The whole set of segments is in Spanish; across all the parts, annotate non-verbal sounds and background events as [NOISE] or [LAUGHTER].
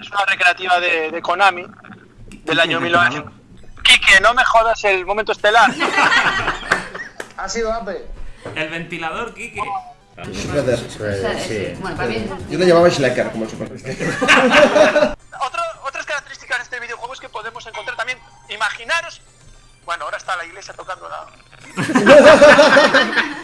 es una recreativa de, de Konami del año 1900. Quique, no me jodas el momento estelar. Ha sido Ape. El ventilador, Kike. Shredder. Sí. Bueno, para mí. Yo le llamaba Schlecker como el super. [LAUGHS] Otro- otras características de este videojuego es que podemos encontrar también, imaginaros, bueno, ahora está la iglesia tocando la... [LAUGHS]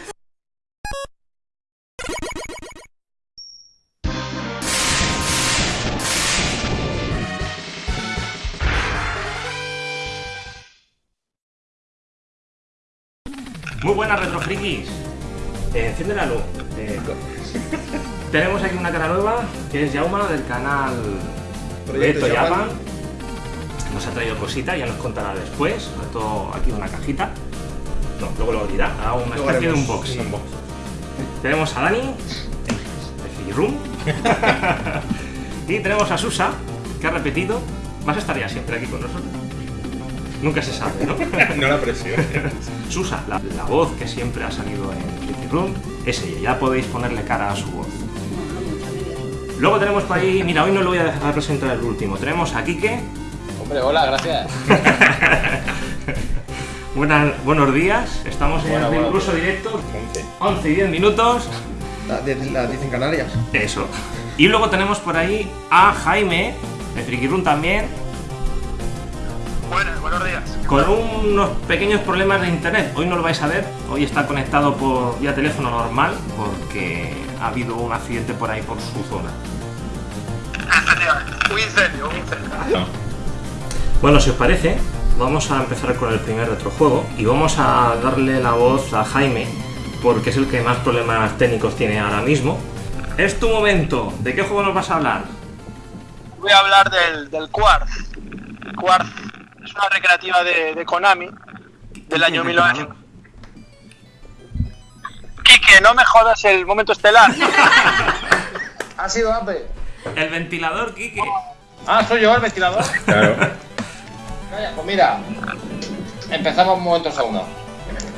Muy buenas retrofrikis. Eh, enciende la luz. Eh, [LAUGHS] tenemos aquí una cara nueva que es Jauma del canal Proyecto Japan. Japan. Nos ha traído cositas, ya nos contará después. Sobre todo aquí una cajita. No, luego lo dirá. Haga una Luego especie de unboxing. un unboxing. Tenemos a Dani de Figirum. [LAUGHS] [LAUGHS] y tenemos a Susa, que ha repetido. Vas a estar ya siempre aquí con nosotros. Nunca se sabe, ¿no? [LAUGHS] No la presión. Susa, la, la voz que siempre ha salido en Pretty Room, es ella, ya podéis ponerle cara a su voz. Luego tenemos por ahí, mira, hoy no lo voy a dejar presentar el último, tenemos a Quique, Hombre, hola, gracias. [LAUGHS] Buenas, buenos días, estamos en el buena. curso directo, 11. 11 y 10 minutos, La, de- la dicen Canarias. eso. Y luego tenemos por ahí a Jaime, de Friki Room también, Buenas, buenos días. con unos pequeños problemas de internet. Hoy no lo vais a ver, hoy está conectado por vía teléfono normal porque ha habido un accidente por ahí por su zona. Efectivamente, un incendio, un incendio. Bueno, si os parece, vamos a empezar con el primer retrojuego y vamos a darle la voz a Jaime porque es el que más problemas técnicos tiene ahora mismo. Es tu momento. ¿De qué juego nos vas a hablar? Voy a hablar del, del Quartz. Quartz es una recreativa de, de Konami del año 1900. Quique, no me jodas el momento estelar. [LAUGHS] Ha sido Ape. El ventilador, Kike. Ah, soy yo el ventilador. Claro. Calla, pues mira. Empezamos momentos a uno.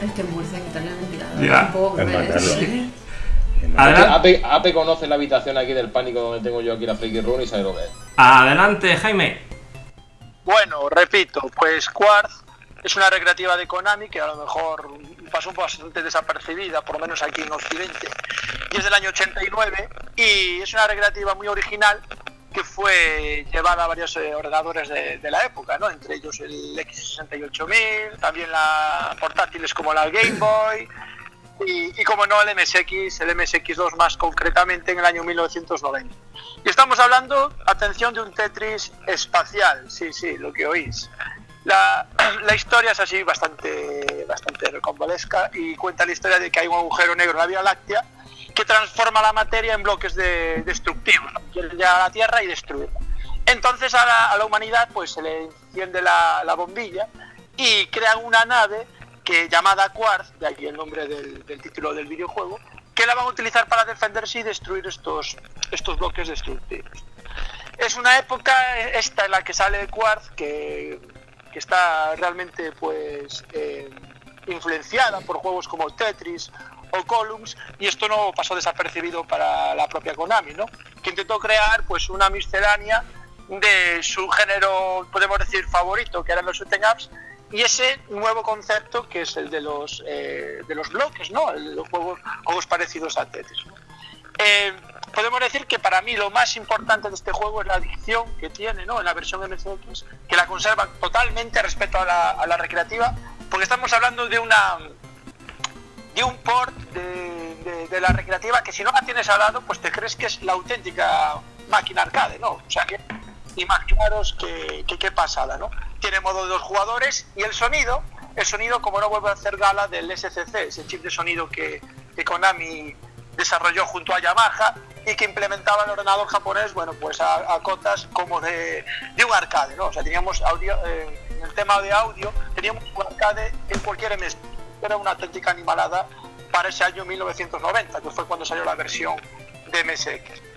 Es que en Murcia tener ventilador. Ya. Un poco. ¿eh? Ape conoce la habitación aquí del pánico donde tengo yo aquí la Freaky Room y sabe lo que es. adelante, Jaime. Bueno, repito, pues Quartz es una recreativa de Konami que a lo mejor pasó bastante desapercibida, por lo menos aquí en Occidente, y es del año 89 y es una recreativa muy original que fue llevada a varios eh, ordenadores de, de la época, ¿no? entre ellos el X68000, también la portátiles como la Game Boy y, y como no el MSX, el MSX2 más concretamente en el año 1990. Y estamos hablando, atención, de un Tetris espacial, sí, sí, lo que oís. La, [CLEARS THROAT] la historia es así bastante, bastante recombolesca y cuenta la historia de que hay un agujero negro en la Vía Láctea que transforma la materia en bloques de, destructivos, ¿no? quiere llegar a la Tierra y destruirla. Entonces a la, a la humanidad pues se le enciende la, la bombilla y crean una nave que llamada Quartz, de aquí el nombre del, título del videojuego, que la van a utilizar para defenderse y destruir estos, estos bloques destructivos. Es una época esta en la que sale Quartz que, que está realmente pues eh, influenciada por juegos como Tetris o Columns y esto no pasó desapercibido para la propia Konami, ¿no? Que intentó crear pues una miscelánea de su género, podemos decir, favorito, que eran los shooting ups, y ese nuevo concepto que es el de los eh, de los bloques, ¿no? El los juegos, juegos parecidos a Tetris. ¿no? Eh, podemos decir que para mí lo más importante de este juego es la adicción que tiene, ¿no? En la versión MSX, que la conserva totalmente respecto a la, a la recreativa, porque estamos hablando de una de un port de, de- de la recreativa que si no la tienes al lado, pues te crees que es la auténtica máquina arcade, ¿no? O sea que imaginaros que, que qué pasada, ¿no? Tiene modo de dos jugadores y el sonido, el sonido como no vuelve a hacer gala del SCC, ese chip de sonido que, Konami desarrolló junto a Yamaha y que implementaba el ordenador japonés, bueno, pues a, cotas como de, de un arcade, ¿no? O sea, teníamos audio, eh, el tema de audio, teníamos un arcade en cualquier MS. Era una auténtica animalada para ese año 1990, que fue cuando salió la versión de MSX.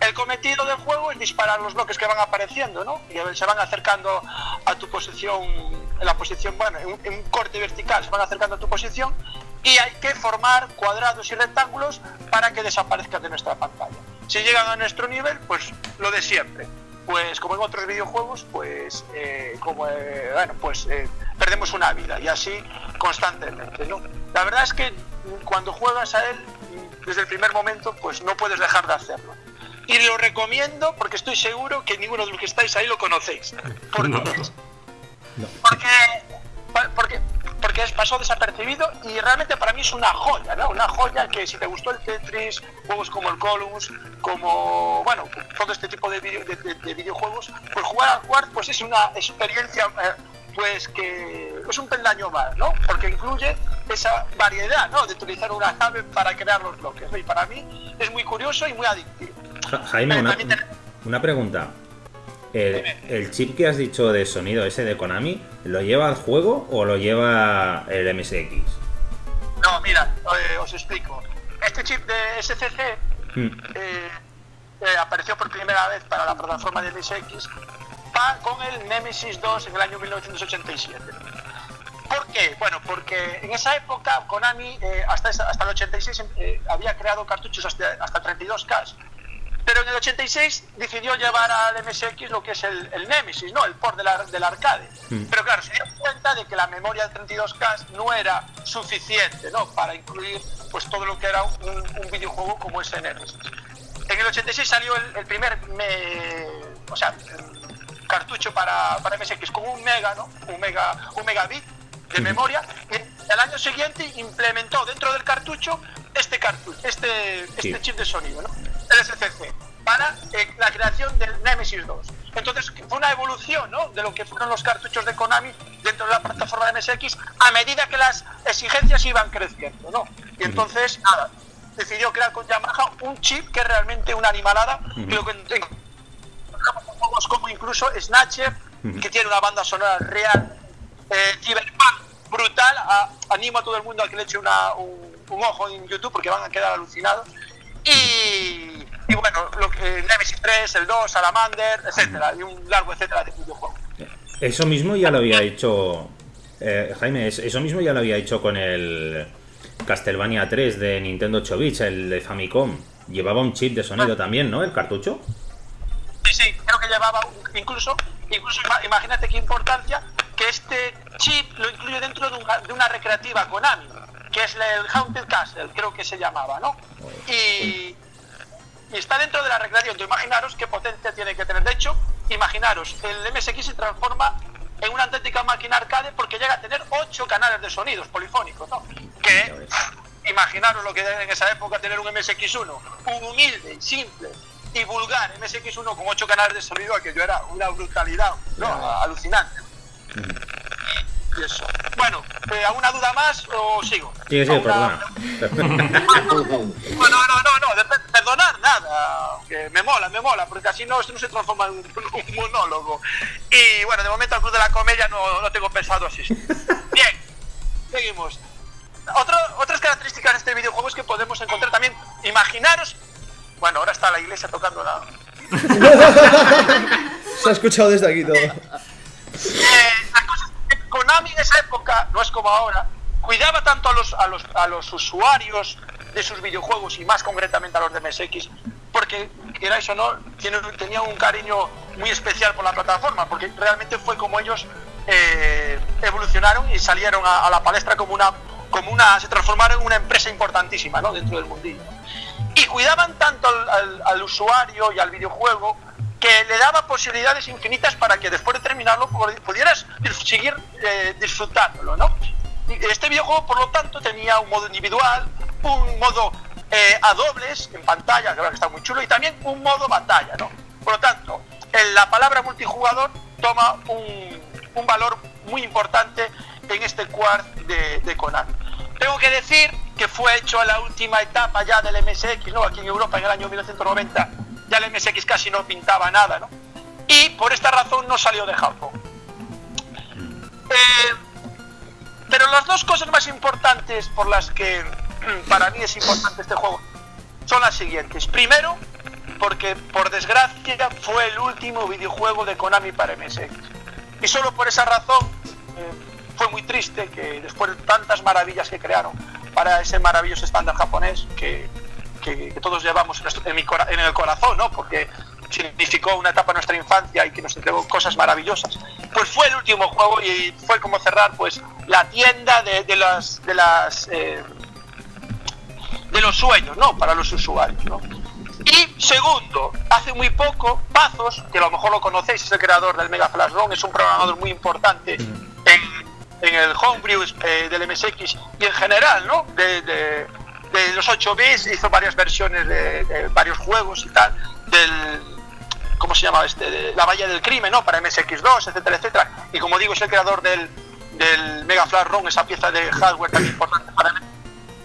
El cometido del juego es disparar los bloques que van apareciendo, ¿no? Y se van acercando a tu posición, en la posición, bueno, en un, corte vertical, se van acercando a tu posición y hay que formar cuadrados y rectángulos para que desaparezcan de nuestra pantalla. Si llegan a nuestro nivel, pues lo de siempre. pues como en otros videojuegos, pues eh, como eh, bueno, pues eh, perdemos una vida y así constantemente, ¿no? La verdad es que cuando juegas a él desde el primer momento, pues no puedes dejar de hacerlo. Y lo recomiendo porque estoy seguro que ninguno de los que estáis ahí lo conocéis. Porque, No. porque, porque, porque es- pasó desapercibido y realmente para mí es una joya, ¿no? Una joya que si te gustó el Tetris, juegos como el Columns, como, bueno, todo este tipo de, video- de- de- de videojuegos, pues jugar al Quartz pues es una experiencia eh, pues que es un peldaño más, ¿no? Porque incluye esa variedad, ¿no? De utilizar una nave para crear los bloques, ¿no? Y para mí es muy curioso y muy adictivo. Ja- Jaime, una, una pregunta. El, el chip que has dicho de sonido ese de Konami, ¿lo lleva al juego o lo lleva el MSX? No, mira, eh, os explico. Este chip de SCC Mm, eh, eh, apareció por primera vez para la plataforma de MSX con el Nemesis 2 en el año 1987. ¿Por qué? Bueno, porque en esa época Konami hasta, hasta el 86 eh, había creado cartuchos hasta, hasta 32K. Pero en el 86 decidió llevar al MSX lo que es el, el Nemesis, ¿no? El port del, del arcade. Mm. Pero claro, se dio cuenta de que la memoria de 32K no era suficiente, ¿no? Para incluir pues todo lo que era un, un videojuego como ese Nemesis. En el 86 salió el, el primer me- o sea, cartucho para, para MSX con un mega, ¿no? Un mega, un megabit de memoria. Y el año siguiente implementó dentro del cartucho este cartucho, este, este chip de sonido, ¿no? El SCC, para eh, la creación del Nemesis 2. Entonces fue una evolución, ¿no? De lo que fueron los cartuchos de Konami dentro de la plataforma de MSX a medida que las exigencias iban creciendo, ¿no? Y entonces, nada, decidió crear con Yamaha un chip que es realmente una animalada. Lo que juegos como incluso Snatcher, que tiene una banda sonora real, eh, Cyberpunk, brutal. A- animo a todo el mundo a que le eche una- un, un ojo en YouTube porque van a quedar alucinados. Y, y bueno, lo que, Nemesis 3, el 2, Salamander, etcétera, y un largo etcétera de videojuegos. Eso mismo ya lo había hecho. eh, Jaime, es- eso mismo ya lo había hecho con el Castlevania 3 de Nintendo 8 bits, el de Famicom. Llevaba un chip de sonido también, ¿no? El cartucho. Sí, sí, creo que llevaba un- incluso, incluso ima- imagínate qué importancia que este chip lo incluye dentro de una, de una recreativa Konami, que es el Haunted Castle, creo que se llamaba, ¿no? Y, y está dentro de la recreativa, entonces imaginaros qué potencia tiene que tener. De hecho, imaginaros, el MSX se transforma en una auténtica máquina arcade porque llega a tener ocho canales de sonidos polifónicos, ¿no? Que imaginaros lo que era en esa época tener un MSX1, un humilde, simple y vulgar MSX1 con ocho canales de sonido, aquello era una brutalidad, ¿no? Alucinante. Y eso. Bueno, eh, ¿alguna duda más o sigo? Sí, sí, ¿Alguna- perdona. Bueno, no, no, no, de per- perdonar nada, que me mola, me mola, porque así no, no se transforma en un, [LAUGHS] un monólogo. Y bueno, de momento al Club de la Comedia no, no tengo pensado asistir. [LAUGHS] Bien, seguimos. Otra- otras características de este videojuego es que podemos encontrar también, imaginaros, bueno, ahora está la iglesia tocando la... [LAUGHS] Se ha escuchado desde aquí todo. Eh, la cosa es que Konami en esa época, no es como ahora, cuidaba tanto a los, a los, a los usuarios de sus videojuegos y más concretamente a los de MSX, porque queráis o no, tenía un cariño muy especial por la plataforma, porque realmente fue como ellos eh, evolucionaron y salieron a, la palestra como una, como una, se transformaron en una empresa importantísima ¿no? dentro del mundillo. Y cuidaban tanto al usuario y al videojuego que le daba posibilidades infinitas para que después de terminarlo pu- pudieras seguir eh, disfrutándolo, ¿no? Este videojuego, por lo tanto, tenía un modo individual, un modo eh, a dobles en pantalla, que está muy chulo, y también un modo batalla, ¿no? Por lo tanto, en la palabra multijugador toma un, un valor muy importante en este quart de, de Konami. Tengo que decir que fue hecho en la última etapa ya del MSX, ¿no? Aquí en Europa en el año 1990 ya el MSX casi no pintaba nada, ¿no? Y por esta razón no salió de Japón. Eh, pero las dos cosas más importantes por las que mm, [CLEARS THROAT] para mí es importante este juego son las siguientes. Primero, porque por desgracia fue el último videojuego de Konami para MSX. Y solo por esa razón eh, fue muy triste que después de tantas maravillas que crearon para ese maravilloso estándar japonés que, que- que todos llevamos en, nuestro- en mi cora- en el corazón, ¿no? Porque significó una etapa de nuestra infancia y que nos entregó cosas maravillosas, pues fue el último juego y fue como cerrar pues la tienda de, de las de las eh, de los sueños, ¿no? Para los usuarios, ¿no? Y segundo, hace muy poco, Pazos, que a lo mejor lo conocéis, es el creador del Mega Flash ROM, es un programador muy importante en, en el homebrew eh, del MSX y en general, ¿no? De, de- de los 8 bits, hizo varias versiones de, de varios juegos y tal, del, ¿cómo se llama este? De la Valla del Crimen, ¿no? Para MSX2, etcétera, etcétera. Y como digo, es el creador del, del Mega Flash ROM, esa pieza de hardware tan importante para mí.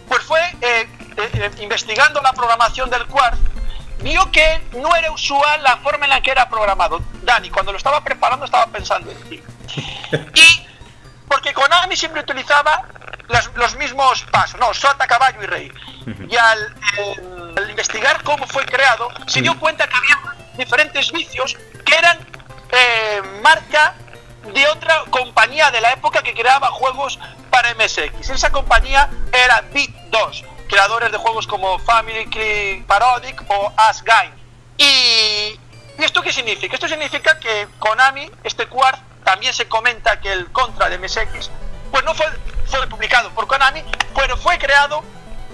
Pues fue eh, eh, eh, investigando la programación del Quartz, vio que no era usual la forma en la que era programado. Dani, cuando lo estaba preparando estaba pensando en ti. [LAUGHS] Y porque Konami siempre utilizaba las- los mismos pasos, no, sota, caballo y rey. Y al, eh, al investigar cómo fue creado, se dio cuenta que había diferentes vicios que eran eh, marca de otra compañía de la época que creaba juegos para MSX. Esa compañía era Bit 2, creadores de juegos como Family Tree Parodic o As Game. Y, ¿y esto qué significa? Esto significa que Konami, este Quartz, también se comenta que el Contra de MSX, pues no fue, fue publicado por Konami, pero fue creado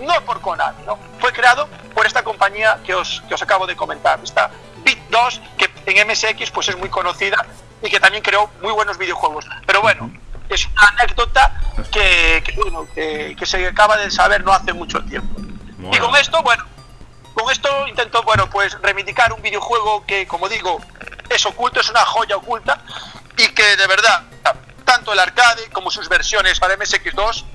no por Konami, ¿no? Fue creado por esta compañía que os, que os acabo de comentar, esta Bit 2, que en MSX pues es muy conocida y que también creó muy buenos videojuegos. Pero bueno, es una anécdota que, que, bueno, que, que se acaba de saber no hace mucho tiempo. Y Mola. con esto, bueno, con esto intento, bueno, pues reivindicar un videojuego que, como digo, es oculto, es una joya oculta y que de verdad, tanto el arcade como sus versiones para MSX2,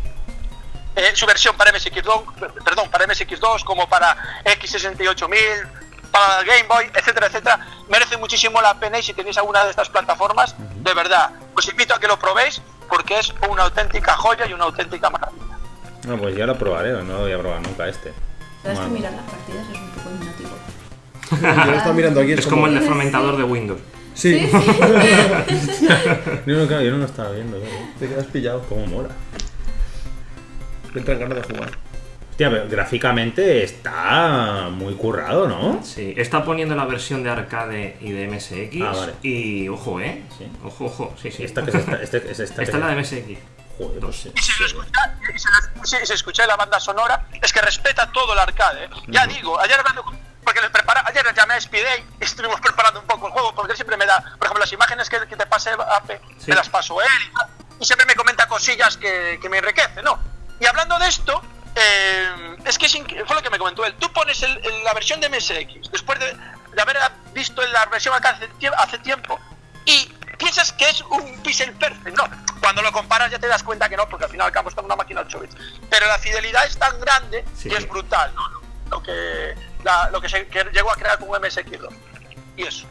eh, su versión para MSX2, perdón, para MSX2 como para X68000, para el Game Boy, etcétera, etcétera, merece muchísimo la pena y si tenéis alguna de estas plataformas, de verdad, os invito a que lo probéis porque es una auténtica joya y una auténtica maravilla. No, pues ya lo probaré, no lo voy a probar nunca este. Sabes que Bueno. mirar las partidas es un poco hipnótico. [LAUGHS] Yo lo estaba mirando aquí. Es como el de fragmentador de Windows. Sí, [LAUGHS] Yo no, claro, yo no lo estaba viendo. claro. te quedas pillado. Cómo mola. Me entran ganas de jugar. Hostia, pero gráficamente está muy currado, ¿no? Sí, está poniendo la versión de arcade y de MSX. Ah, vale. Y ojo, ¿eh? Sí. Ojo, ojo. Sí, sí. Esta que es esta, este, es esta, Esta que es la de MSX. Joder, pues sí. y si lo escucha, y se, se escucha la banda sonora, es que respeta todo el arcade. ¿eh? Ya digo, ayer hablando con- porque le prepara, ayer llamé a y estuvimos preparando un poco el juego, porque él siempre me da, por ejemplo, las imágenes que, que te pase Ape, Sí. me las paso él y, tal, y siempre me comenta cosillas que, que me enriquecen, ¿no? Y hablando de esto, eh, es que es fue lo que me comentó él. Tú pones el- el- la versión de MSX, después de, de haber visto la versión acá hace, hace tiempo, y piensas que es un pixel perfect, no. Cuando lo comparas ya te das cuenta que no, porque al final está en una máquina 8 bits. Pero la fidelidad es tan grande Sí, que es brutal, ¿no? Lo que, la- lo que se que llegó a crear con un MSX2. Y eso.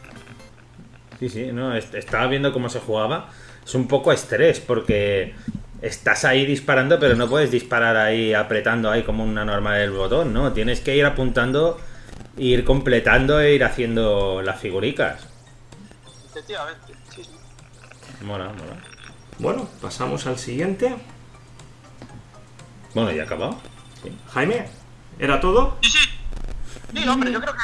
Sí, sí, no, est- estaba viendo cómo se jugaba. Es un poco estrés porque estás ahí disparando, pero no puedes disparar ahí apretando ahí como una normal el botón, ¿no? Tienes que ir apuntando, ir completando e ir haciendo las figuricas. Efectivamente. Sí, sí. Mola, mola. Bueno, pasamos al siguiente. Bueno, ya ha acabado. Sí. Jaime, ¿era todo? Sí, sí. Sí, hombre, yo creo que,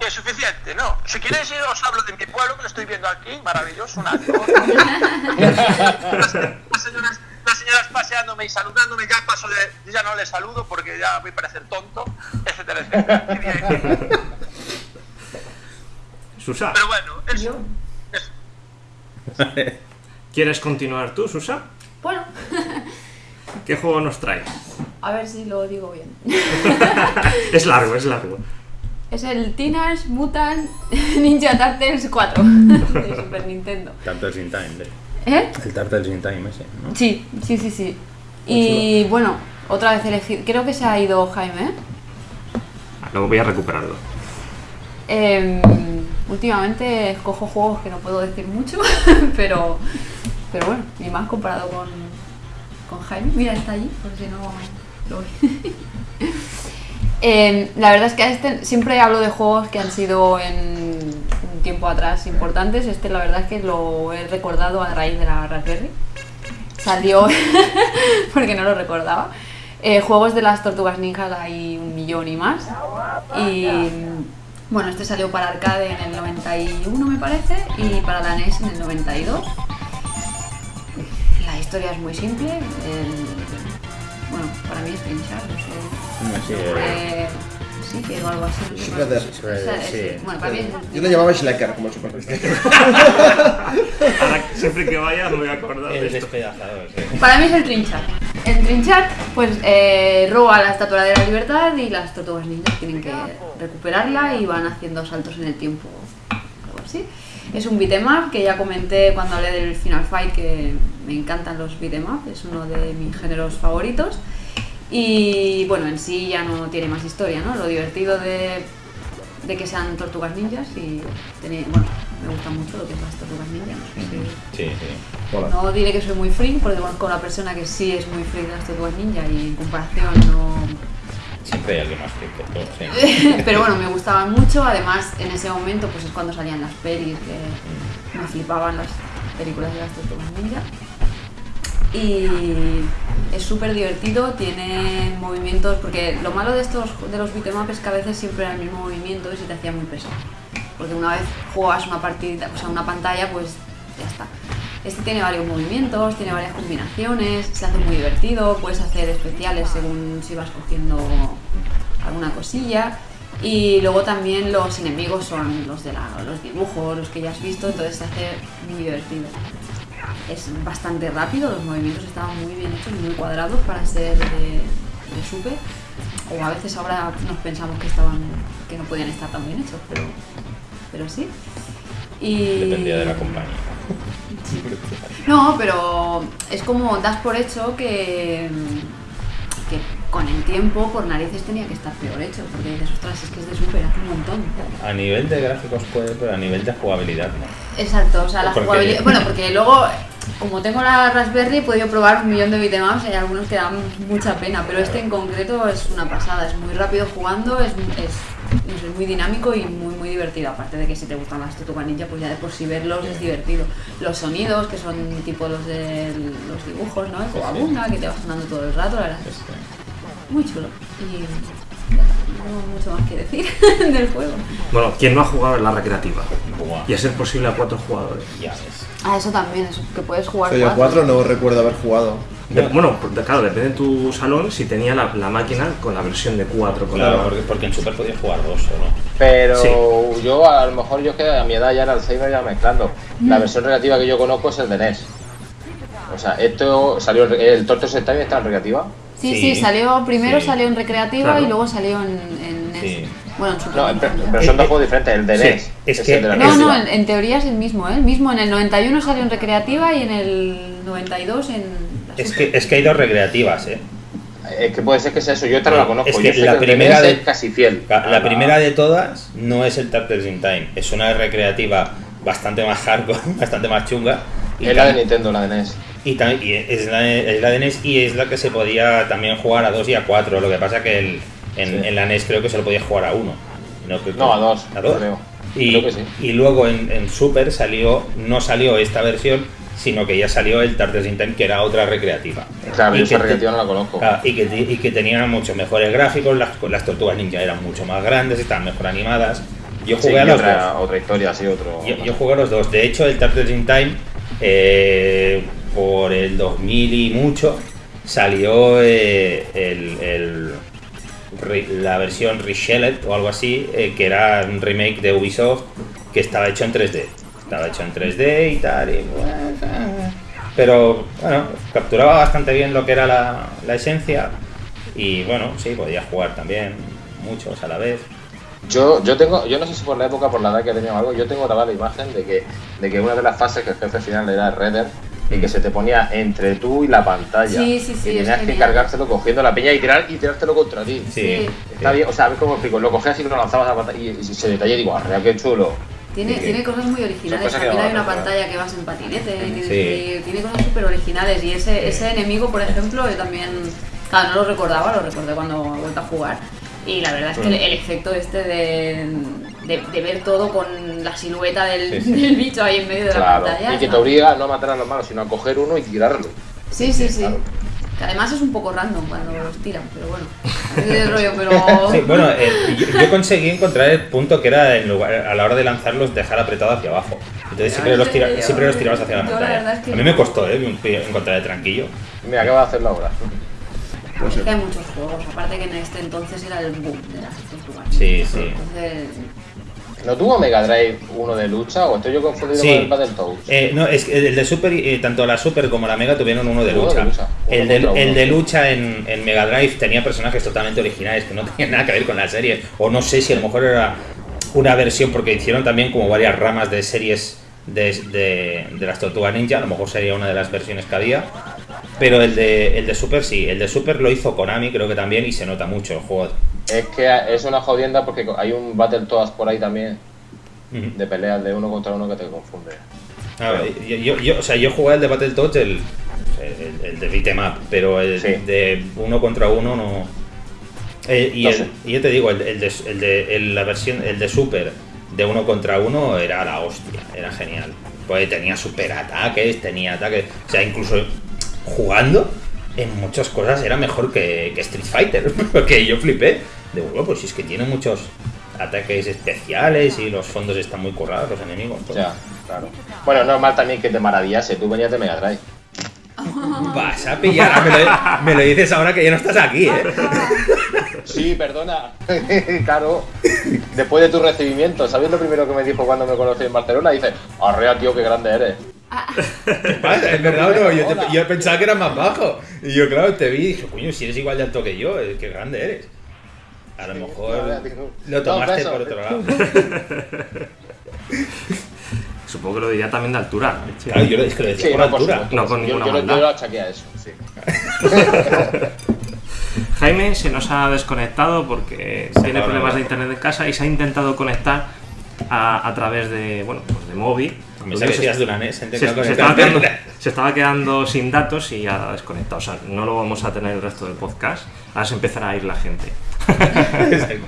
que es suficiente, ¿no? Si queréis, os hablo de mi pueblo, que lo estoy viendo aquí, maravilloso, una las, [LAUGHS] las señoras, las señoras paseándome y saludándome, ya paso de, ya no les saludo porque ya voy a parecer tonto, etcétera, etcétera. Susa, Pero bueno, es, Yo, es- ¿quieres continuar tú, Susa? bueno, ¿Qué juego nos traes? A ver si lo digo bien. [LAUGHS] Es largo, es largo. Es el Teenage Mutant [LAUGHS] Ninja Turtles 4 [LAUGHS] de Super Nintendo. Turtles in Time. ¿Eh? El Turtles in Time ese, ¿no? Sí, sí, sí, sí. Y bueno, otra vez elegir. Creo que se ha ido Jaime. ¿eh? Luego voy a recuperarlo. Em, últimamente escojo juegos que no puedo decir mucho, pero, pero bueno, y más comparado con, con Jaime. Mira, está allí, por si no lo. [LAUGHS] Em, la verdad es que este siempre hablo de juegos que han sido en un tiempo atrás importantes. Este, la verdad es que lo he recordado a raíz de la Raspberry. Salió [LAUGHS] porque no lo recordaba. Eh, juegos de las tortugas ninjas hay un millón y más. Y Bueno, este salió para arcade en el 91 me parece y para la NES en el 92. La historia es muy simple. Bueno, para mí es trinchar, no sé. Sí, Eh, sí, que o algo así. Shredder. Sí. Bueno, para mí es Yo le llamaba Slacker como el Super [LAUGHS] Ahora, siempre que vaya me voy a acordar de El esto. despedazador, sí. Para mí es el trinchar. El trinchar, pues eh, roba la estatua de la libertad y las tortugas ninjas tienen que recuperarla y van haciendo saltos en el tiempo, algo así. Es un beat'em up que ya comenté cuando hablé del Final Fight que me encantan los beat'em up, es uno de mis géneros favoritos. Y bueno, en sí ya no tiene más historia, ¿no? Lo divertido de, de que sean tortugas ninjas y tener- bueno, me gusta mucho lo que es las tortugas ninjas. no sé si- Sí, sí. No diré que soy muy freak, porque conozco a una persona que sí es muy freak de las tortugas ninja y en comparación no... Siempre hay alguien más que. [LAUGHS] Pero bueno, me gustaban mucho, además en ese momento pues es cuando salían las pelis, que me flipaban las películas de las tortugas ninja. Y es súper divertido, tiene movimientos, porque lo malo de estos de los beat'em es que a veces siempre era el mismo movimiento y se te hacía muy pesado. Porque una vez juegas una partida, o sea, una pantalla, pues ya está. Este tiene varios movimientos, tiene varias combinaciones, se hace muy divertido, puedes hacer especiales según si vas cogiendo alguna cosilla. Y luego también los enemigos son los de la- los dibujos, los que ya has visto, entonces se hace muy divertido. Es bastante rápido, los movimientos estaban muy bien hechos, muy cuadrados para ser de, de. O a veces ahora nos pensamos que estaban que no podían estar tan bien hechos, pero, pero sí. Y... Dependía de la compañía. [LAUGHS] No, pero es como das por hecho que, que con el tiempo, por narices, tenía que estar peor hecho. Porque dices, ostras, es que es de super, hace un montón. A nivel de gráficos puede, pero a nivel de jugabilidad no. Exacto, o sea, la Porque- jugabilidad. Bueno, porque luego, como tengo la Raspberry, he podido probar un millón de beatemaps y hay algunos que dan mucha pena, pero este en concreto es una pasada, es muy rápido jugando, es, es, es muy dinámico y muy muy divertido. Aparte de que si te gustan las Tortugas Ninja, pues ya de por sí verlos es divertido. Los sonidos, que son tipo los de los dibujos, ¿no? El Cowabunga, que te va sonando todo el rato, la verdad es Este, muy chulo. Y ya está, no tengo mucho más que decir [LAUGHS] del juego. Bueno, ¿quién no ha jugado en la recreativa? buah, Y a ser posible a cuatro jugadores. ya ves. Ah, eso también, eso, que puedes jugar Soy a cuatro. 4, no recuerdo haber jugado. De- bueno, claro, depende de tu salón si tenía la, la máquina con la versión de 4. Con Claro, la- porque, porque en Super podías jugar dos solo. Pero Sí. yo a lo mejor yo que a mi edad ya el Alzheimer ya mezclando. La versión recreativa que yo conozco es el de NES. O sea, esto salió el Tortos Time está en recreativa. Sí, Sí, sí, salió primero sí. salió en recreativa Claro. y luego salió en, en NES. Bueno, en Super No, pero son dos Eh, juegos diferentes. El de sí, NES es que- el de la No, es- no, en, en teoría es el mismo, ¿eh? El mismo en el 91 salió en recreativa y en el 92 en Es que, es que hay dos recreativas, ¿eh. Es que puede ser que sea eso. Yo esta no la conozco. Es yo que sé la de primera de- es casi fiel. La, primera de todas no es el Turtles in Time, es una recreativa bastante más hardcore, [LAUGHS] bastante más chunga. Y, Es la de Nintendo, la de NES. y tam- y es, la, es la de NES y es la que se podía también jugar a 2 y a 4. Lo que pasa que el- en, Sí. en la NES creo que se lo podía jugar a 1. No, creo que- No, a dos, ¿A dos? creo. Y, Creo que sí. y luego en, en Super salió, no salió esta versión, sino que ya salió el Turtles in Time, que era otra recreativa. Claro, Y esa recreativa no la conozco. Y, que, y que tenían mucho mejores gráficos, las, las tortugas ninja eran mucho más grandes, estaban mejor animadas. Yo Sí, jugué a los otra, dos. otra historia, sí, otro. Yo, yo jugué a los dos. De hecho, el Turtles in Time, eh, por el 2000 y mucho, salió eh, el, la versión Reshelled o algo así, eh, que era un remake de Ubisoft que estaba hecho en 3D. Estaba hecho en 3D y tal. y, pero bueno, capturaba bastante bien lo que era la, la esencia. Y bueno, sí, podía jugar también muchos a la vez. Yo, yo tengo, yo no sé si por la época, por la edad que tenía o algo, yo tengo grabada la imagen de que, de que una de las fases que el jefe final era Redder y que se te ponía entre tú y la pantalla. Sí, sí, sí, Y es tenías que genial. cargárselo cogiendo la peña y tirar y tirártelo contra ti. Sí. Está bien, o sea, a ver cómo explico, lo cogías y lo lanzabas a la pantalla y, y se detalla y digo, arrea, qué chulo. Tiene, Sí. tiene cosas muy originales. cosas También hay una pantalla que vas en patinete, Sí. tiene cosas súper originales. Y ese, ese enemigo, por ejemplo, yo también. Claro, no lo recordaba, lo recordé cuando he vuelto a jugar. Y la verdad es que el, el efecto este de, de, de ver todo con la silueta del, Sí, sí. del bicho ahí en medio de la pantalla. Y que te obliga no a matar a los malos, sino a coger uno y tirarlo. Sí, sí, sí. Claro. Que además es un poco random cuando los tiran, pero bueno. [LAUGHS] Es de rollo, pero. Sí, bueno, eh, yo, yo conseguí encontrar el punto que era en lugar, a la hora de lanzarlos dejar apretado hacia abajo. Entonces siempre los, tira- serio? siempre los tirabas hacia la Yo la pantalla. verdad es que A mí no. me costó eh, encontrar el tranquillo. Mira, acaba de hacerlo ahora. No sé. que hay muchos juegos, aparte que en este entonces era el boom de las tortugas. Sí, sí. Entonces, ¿No tuvo Mega Drive uno de lucha o estoy yo confundido Sí. con el Battletoads? Eh, no, es que el de Super, eh, tanto la Super como la Mega tuvieron uno de Uno de lucha. uno El, de, el lucha en, en Mega Drive tenía personajes totalmente originales que no [LAUGHS] tenían nada que ver con la serie. O no sé si a lo mejor era una versión, porque hicieron también como varias ramas de series de, de, de las Tortugas Ninja. A lo mejor sería una de las versiones que había. Pero el de, el de Super sí, el de Super lo hizo Konami, creo que también, y se nota mucho el juego. Es que es una jodienda porque hay un Battletoads por ahí también de peleas de uno contra uno que te confunde. A ver, yo, yo, yo- o sea, yo jugué el de Battletoads, el, el, el de beat'em up, pero el Sí. de uno contra uno no. Eh, y, No el- y yo te digo, el, el de, el de- la versión, el de Super de uno contra uno era la hostia, era genial. Pues tenía super ataques, tenía ataques, o sea, incluso jugando en muchas cosas era mejor que, que Street Fighter, [LAUGHS] porque yo flipé. De bueno, pues si es que tiene muchos ataques especiales y los fondos están muy currados, los enemigos. todo. Ya, claro. Bueno, normal también que te maravillase. Tú venías de Mega Drive. [LAUGHS] Vas a pillar, ah, me lo, me lo dices ahora que ya no estás aquí, ¿eh? [LAUGHS] Sí, perdona. [LAUGHS] claro. Después de tu recibimiento, ¿sabes lo primero que me dijo cuando me conocí en Barcelona? Dice, arrea, tío, qué grande eres. Vale, es verdad, no, yo, te- yo pensaba que eras más bajo. Y yo, claro, te vi y dije, coño, si eres igual de alto que yo, eh, qué grande eres. A lo mejor lo tomaste por otro lado. [LAUGHS] Supongo que lo diría también de altura. Sí. Claro, yo lo, es que lo decía Sí, por no, altura. No con yo, ninguna yo, maldad. yo lo achaqué a eso, sí. [LAUGHS] Jaime se nos ha desconectado porque Se tiene problemas de- de internet en casa y se ha intentado conectar a, a través de, bueno, pues de móvil. Me sabes que eras de una NES, he se, intentado se estaba conectarme. quedando, [LAUGHS] se estaba quedando sin datos y ha desconectado. O sea, no lo vamos a tener el resto del podcast. Ahora se empezará a ir la gente. [LAUGHS]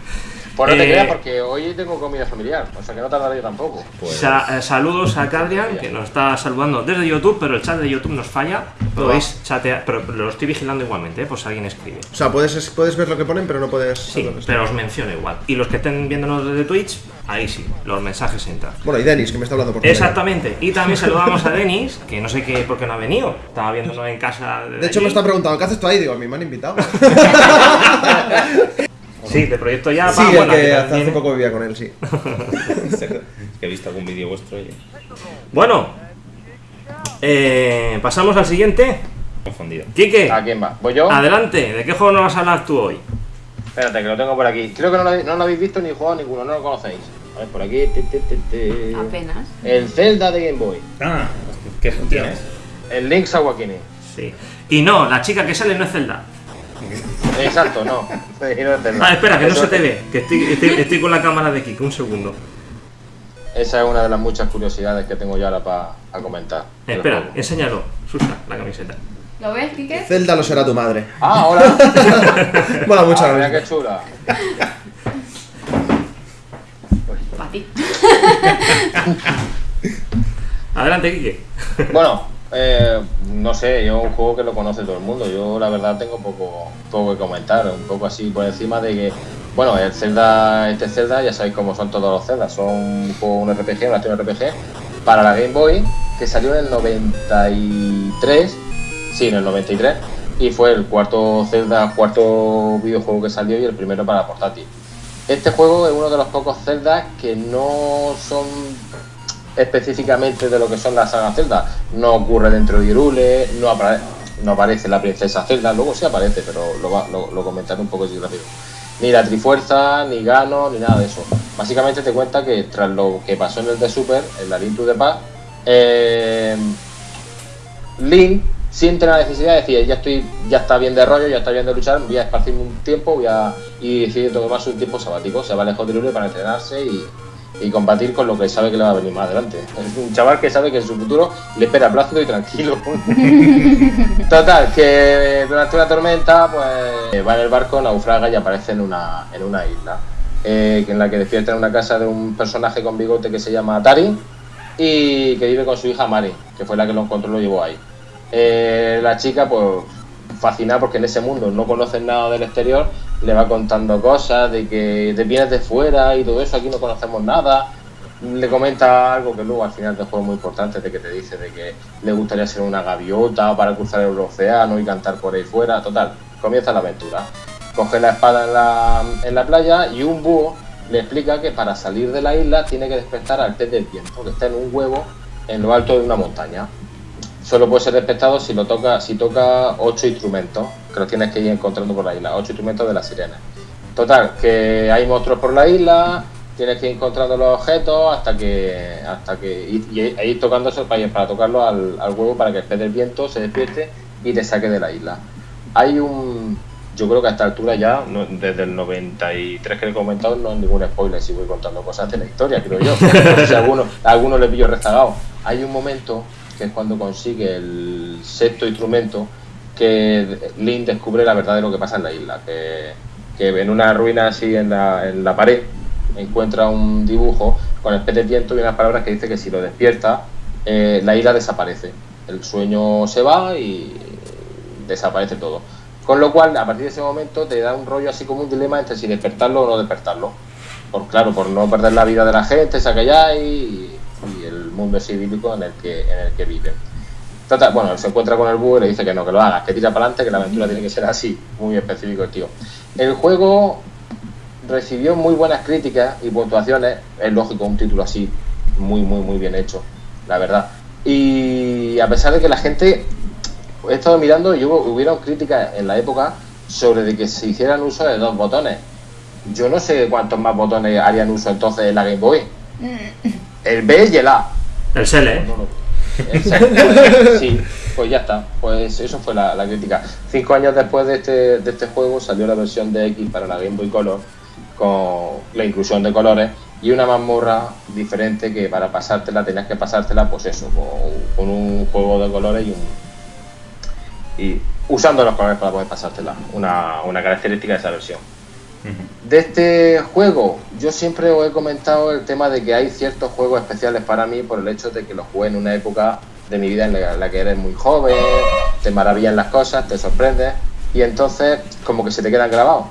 Pues no te Eh, creas, porque hoy tengo comida familiar, o sea que no tardaré yo tampoco. Pues, Sa- eh, saludos a Cadrian, que nos está saludando desde YouTube, pero el chat de YouTube nos falla. Podéis chatear, pero lo estoy vigilando igualmente, eh, si alguien escribe. O sea, puedes, puedes ver lo que ponen, pero no puedes. Sí, pero os menciono igual. Y los que estén viéndonos desde Twitch, ahí sí, los mensajes entran. Bueno, y Denis, que me está hablando por. Exactamente. Y también saludamos a Denis, que no sé qué por qué no ha venido. Estaba viéndonos en casa. De hecho, me está preguntando, ¿qué haces tú ahí? Digo, a mí me han invitado. [LAUGHS] Sí, de proyecto ya. sí, va, el que que hace, poco vivía con él, sí. [LAUGHS] es que he visto algún vídeo vuestro y Bueno, eh, pasamos al siguiente. confundido. Quique, ¿A quién va? ¿Voy yo? adelante. ¿De qué juego nos vas a hablar tú hoy? Espérate, que lo tengo por aquí. Creo que no lo, habéis- no lo habéis visto ni jugado ninguno, no lo conocéis. A ver, por aquí. apenas. El Zelda de Game Boy. Ah, ¿qué tienes? El Link's Awakening. Sí. Y no, la chica que sale no es Zelda. Exacto, no. No. Ah, espera, que no se te ve. Que estoy, estoy, [LAUGHS] estoy con la cámara de Kike, un segundo. Esa es una de las muchas curiosidades que tengo yo ahora para comentar. Espera, enséñalo. Susa, la camiseta. ¿Lo ves, Kike? Zelda lo será tu madre. Ah, hola. [LAUGHS] Mola mucho Ah, mira qué chula. Para ti. [LAUGHS] Adelante, Kike. Bueno, eh, no sé, yo un juego que lo conoce todo el mundo. Yo la verdad tengo poco, poco que comentar, un poco así por encima de que, bueno, el Zelda, este Zelda, ya sabéis cómo son todos los Zelda, son un juego, un RPG, un acción RPG, para la Game Boy, que salió en el 93, sí, en el 93, y fue el cuarto Zelda, cuarto videojuego que salió y el primero para portátil. Este juego es uno de los pocos Zelda que no son específicamente de lo que son las sagas Zelda. No ocurre dentro de Hyrule, no, apare- no aparece la princesa Zelda, luego sí aparece, pero lo, va- lo, lo comentaré un poco así rápido. Ni la Trifuerza, ni Gano, ni nada de eso. Básicamente te cuenta que tras lo que pasó en el de Super, en la Link to the Past, eh, Link siente la necesidad de decir, ya estoy, ya está bien de rollo, ya está bien de luchar, voy a esparcirme un tiempo, voy a y decide tomarse un tiempo sabático, se va lejos de Hyrule para entrenarse y, y combatir con lo que sabe que le va a venir más adelante. Es un chaval que sabe que en su futuro le espera plácido y tranquilo. [LAUGHS] Total, que durante una tormenta, pues va en el barco, naufraga y aparece en una, en una isla. eh, en la que despierta en una casa de un personaje con bigote que se llama Tari y que vive con su hija Mari, que fue la que lo encontró y lo llevó ahí. Eh, la chica, pues, fascinada porque en ese mundo no conocen nada del exterior, le va contando cosas de que te vienes de fuera y todo eso, aquí no conocemos nada. Le comenta algo que luego al final del juego es muy importante, de que te dice de que le gustaría ser una gaviota para cruzar el océano y cantar por ahí fuera. Total, comienza la aventura. Coge la espada en la, en la playa y un búho le explica que para salir de la isla tiene que despertar al pez del viento, que está en un huevo en lo alto de una montaña. Solo puede ser despertado si lo toca, si toca ocho instrumentos, que los tienes que ir encontrando por la isla, ocho instrumentos de la sirena. Total, que hay monstruos por la isla, tienes que ir encontrando los objetos hasta que hasta que y, y- e ir tocando esos para, para tocarlo al, huevo para que pez del viento se despierte y te saque de la isla. Hay un yo creo que a esta altura ya, desde el 93 que he comentado, no hay ningún spoiler si voy contando cosas de la historia, creo yo. [LAUGHS] Si alguno, a alguno le pillo rezagado. Hay un momento que es cuando consigue el sexto instrumento que Link descubre la verdad de lo que pasa en la isla. Que, que en una ruina así en la, en la pared encuentra un dibujo con el pez de viento y unas palabras que dice que si lo despierta, eh, la isla desaparece. El sueño se va y desaparece todo. Con lo cual, a partir de ese momento, te da un rollo así como un dilema entre si despertarlo o no despertarlo. Por claro, por no perder la vida de la gente, hay ahí y, mundo civílico en el que, en el que. Total, bueno, se encuentra con el búho y le dice que no, que lo hagas, que tira para adelante, que la aventura tiene que ser así, muy específico el tío. El juego recibió muy buenas críticas y puntuaciones, es lógico, un título así, muy, muy, muy bien hecho, la verdad. Y a pesar de que la gente, he estado mirando y hubo, hubieron críticas en la época sobre de que se hicieran uso de dos botones. Yo no sé cuántos más botones harían uso entonces en la Game Boy. El B y el A. El Sele. Exacto. [LAUGHS] Sí, pues ya está. Pues eso fue la, la crítica. Cinco años después de este, de este juego salió la versión de X para la Game Boy Color con la inclusión de colores y una mazmorra diferente que para pasártela tenías que pasártela pues eso, con, con un juego de colores y un y usando los colores para poder pasártela, una, una característica de esa versión. De este juego, yo siempre os he comentado el tema de que hay ciertos juegos especiales para mí por el hecho de que los jugué en una época de mi vida en la, en la que eres muy joven, te maravillan las cosas, te sorprendes y entonces como que se te quedan grabados.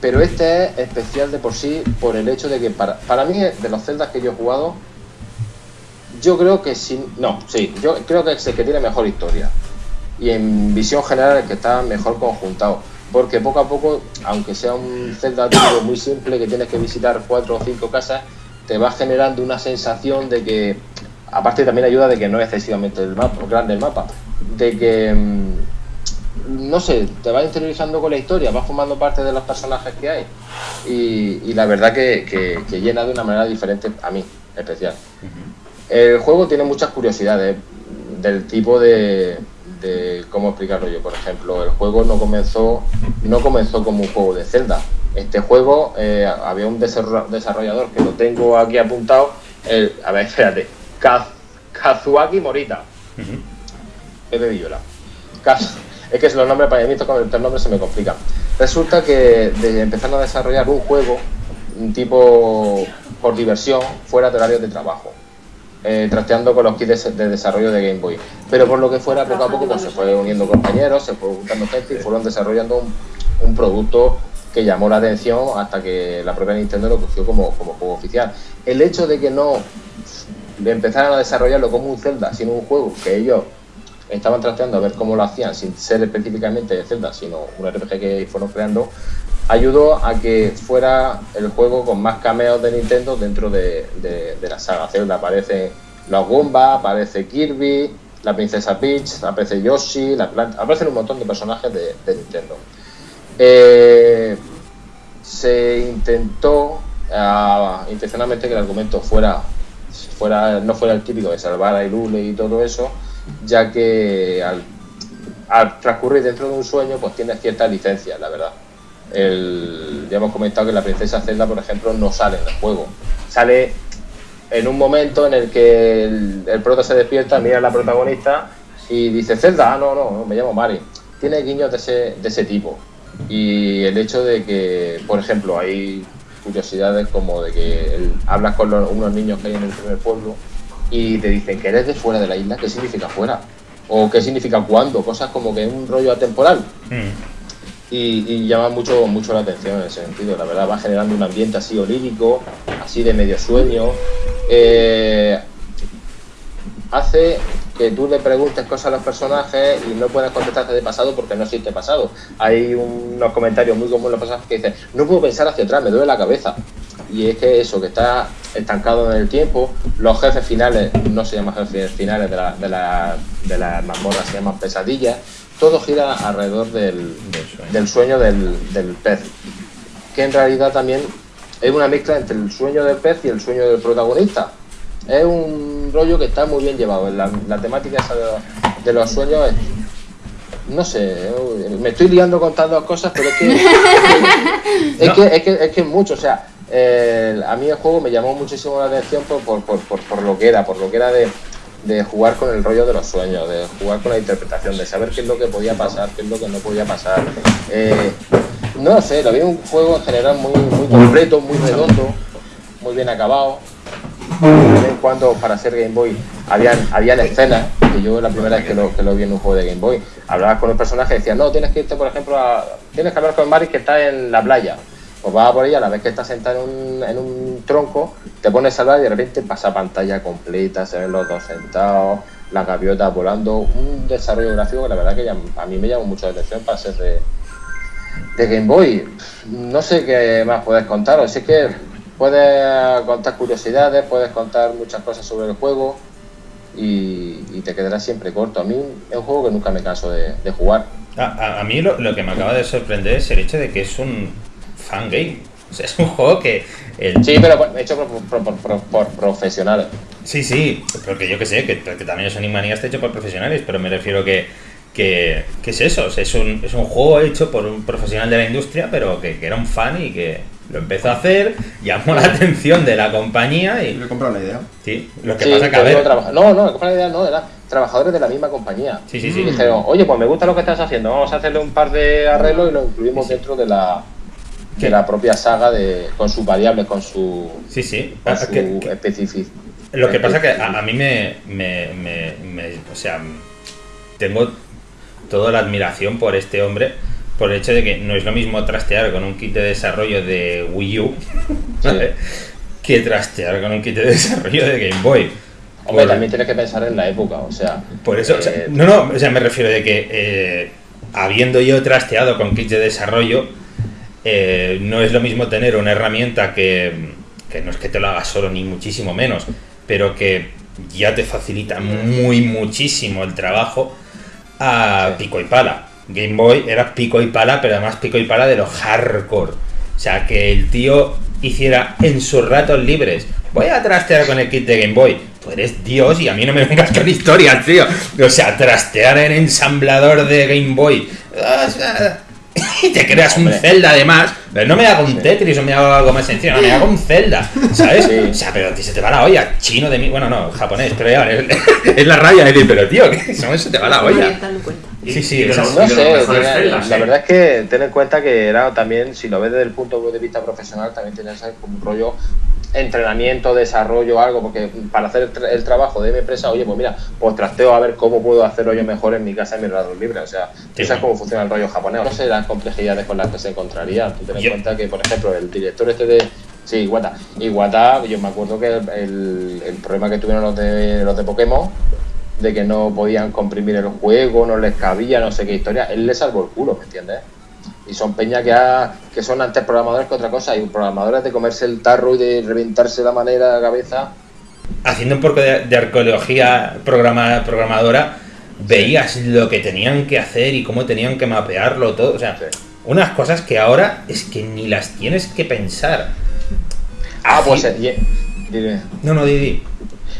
Pero este es especial de por sí por el hecho de que para, para mí, de los celdas que yo he jugado, yo creo que sí, no, sí, yo creo que es el que tiene mejor historia y en visión general el que está mejor conjuntado. Porque poco a poco, aunque sea un Zelda típico muy simple que tienes que visitar cuatro o cinco casas, te va generando una sensación de que, aparte también ayuda de que no es excesivamente el mapa, grande el mapa, de que, mm, no sé, te vas interiorizando con la historia, vas formando parte de los personajes que hay. Y, y la verdad que, que- que llena de una manera diferente a mí, especial. El juego tiene muchas curiosidades del tipo de, de cómo explicarlo yo. Por ejemplo, el juego no comenzó no comenzó como un juego de Zelda. Este juego eh, había un desarro- desarrollador que lo tengo aquí apuntado. el- a ver, [LAUGHS] espérate. Kaz- Kazuaki Morita. Pepe Villola. Kaz- es que los nombres para mí con el nombre se me complican. Resulta que de empezaron a desarrollar un juego, un tipo por diversión, fuera de horario de trabajo eh, trasteando con los kits de, de desarrollo de Game Boy. Pero por lo que fuera, poco a poco pues, se fue uniendo compañeros, se fue juntando gente y fueron desarrollando un, un producto que llamó la atención hasta que la propia Nintendo lo cogió como, como juego oficial. El hecho de que no empezaran a desarrollarlo como un Zelda, sino un juego que ellos estaban trasteando a ver cómo lo hacían, sin ser específicamente de Zelda, sino un RPG que fueron creando, ayudó a que fuera el juego con más cameos de Nintendo dentro de, de- la saga Zelda. Aparecen los Goomba, aparece Kirby, la princesa Peach, aparece Yoshi, aparecen un montón de personajes de, Nintendo. Eh, se intentó ah, intencionalmente que el argumento fuera, fuera no fuera el típico de salvar a Ilule y todo eso, ya que al, al transcurrir dentro de un sueño pues tiene ciertas licencias, la verdad. Ya hemos comentado que la princesa Zelda, por ejemplo, no sale en el juego. Sale en un momento en el que el, prota se despierta, mira a la protagonista y dice, Zelda, ah, no, no, no, me llamo Mari. Tiene guiños de ese, de ese tipo. Y el hecho de que, por ejemplo, hay curiosidades como de que hablas con unos niños que hay en el primer pueblo y te dicen que eres de fuera de la isla, ¿qué significa fuera? o qué significa cuándo, cosas como que es un rollo atemporal. Mm. Y, llama mucho, mucho la atención en ese sentido. La verdad va generando un ambiente así onírico, así de medio sueño. Eh, hace que tú le preguntes cosas a los personajes y no puedes contestarte de pasado porque no existe pasado. Hay unos comentarios muy comunes en los personajes que dicen, no puedo pensar hacia atrás, me duele la cabeza. Y es que eso, que está estancado en el tiempo, los jefes finales, no se llaman jefes finales de la, de la, de la mazmorra, se llaman pesadillas, todo gira alrededor del, Del sueño. del sueño del, del pez, que en realidad también es una mezcla entre el sueño del pez y el sueño del protagonista. Es un rollo que está muy bien llevado. La, la temática esa de, los- de los sueños es, no sé, me estoy liando con tantas cosas, pero es que [LAUGHS] es, No. que, es, que, es que es mucho. O sea, eh, a mí el juego me llamó muchísimo la atención por, por, por, por, por lo que era, por lo que era de, de jugar con el rollo de los sueños, de jugar con la interpretación, de saber qué es lo que podía pasar, qué es lo que no podía pasar. Eh, no sé, lo vi un juego en general muy, muy completo, muy redondo, muy bien acabado. De vez en cuando para hacer Game Boy habían, habían escenas, que yo la primera vez que lo, que lo vi en un juego de Game Boy, hablabas con un personaje y decías, no, tienes que irte, por ejemplo, a, tienes que hablar con Mari que está en la playa. Pues vas por ella, a la vez que estás sentado en un, en un tronco, te pones a hablar y de repente pasa pantalla completa, se ven los dos sentados, las gaviotas volando, un desarrollo gráfico que la verdad que a mí me llamó mucho la atención para ser de, de Game Boy. No sé qué más puedes contaros, si es que puedes contar curiosidades, puedes contar muchas cosas sobre el juego y, te quedarás siempre corto. A mí es un juego que nunca me canso de, jugar. A, a- a mí lo que me acaba de sorprender es el hecho de que es un fan game. O sea, [LAUGHS] es un juego que. El... Sí, pero hecho por, por- por- por- por profesionales. Sí, sí, porque yo que sé, que, que también es Animania está hecho por profesionales, pero me refiero que, que, que es eso, o sea, es, un, es un juego hecho por un profesional de la industria, pero que, que era un fan y que lo empezó a hacer, llamó la [LAUGHS] atención de la compañía Y y... le he comprado la idea. Sí, lo que Sí, pasa que a ver... trabaja- No, no, la idea no, eran trabajadores de la misma compañía. Sí, sí, Y sí. dijeron, oye, pues me gusta lo que estás haciendo, vamos a hacerle un par de arreglos y lo incluimos dentro de la de la propia saga de con sus variables, con su, Sí, sí. con su que- que- especific- Lo que pasa que a, a mí me, me, me- me- O sea, tengo toda la admiración por este hombre, por el hecho de que no es lo mismo trastear con un kit de desarrollo de Wii U ¿vale? que trastear con un kit de desarrollo de Game Boy. Hombre, Por- también tienes que pensar en la época, o sea. Por eso, o sea, eh, no, no, o sea, me refiero de que eh, habiendo yo trasteado con kits de desarrollo, eh, no es lo mismo tener una herramienta que, que no es que te lo haga solo ni muchísimo menos, pero que ya te facilita muy muchísimo el trabajo a pico y pala. Game Boy era pico y pala, pero además pico y pala de lo hardcore. O sea, que el tío hiciera en sus ratos libres, voy a trastear con el kit de Game Boy. Tú eres Dios y a mí no me vengas con historias, tío. O sea, trastear en ensamblador de Game Boy. o sea, [LAUGHS] Y te creas un Hombre. Zelda además. Pero no me hago un Tetris o me hago algo más sencillo, no, me hago un Zelda, ¿sabes? Sí. O sea, pero a ti se te va la olla. Chino de mí, bueno, no, japonés, pero ya, es, [LAUGHS] es la raya de decir, pero tío, que eso se te va la olla. Sí, sí, Y No sé, la ¿eh? verdad es que ten en cuenta que era también, si lo ves desde el punto de vista profesional, también tienes ahí como un rollo entrenamiento, desarrollo, algo, porque para hacer el, tra- el trabajo de mi empresa, oye, pues mira, pues trasteo a ver cómo puedo hacerlo yo mejor en mi casa en mi ratos libre. O sea, Sí. sabes cómo funciona el rollo japonés. No sé las complejidades con las que se encontraría. Tú en Yo- cuenta que, por ejemplo, el director este de. Sí, Iwata. Iwata, yo me acuerdo que el, el- el problema que tuvieron los de, los de Pokémon de que no podían comprimir el juego, no les cabía, no sé qué historia, él le salvó el culo, ¿me entiendes? Y son peñas que, ha- que son antes programadores que otra cosa, y programadores de comerse el tarro y de reventarse la manera de la cabeza. haciendo un poco de, de arqueología programa, programadora, veías lo que tenían que hacer y cómo tenían que mapearlo todo. O sea, Sí. Unas cosas que ahora es que ni las tienes que pensar. Ah, Así- pues eh, dime. No, no, Didi.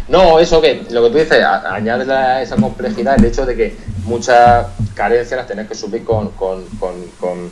No, eso que, lo que tú dices, añade a esa complejidad el hecho de que muchas carencias las tenés que subir con, con, con, con,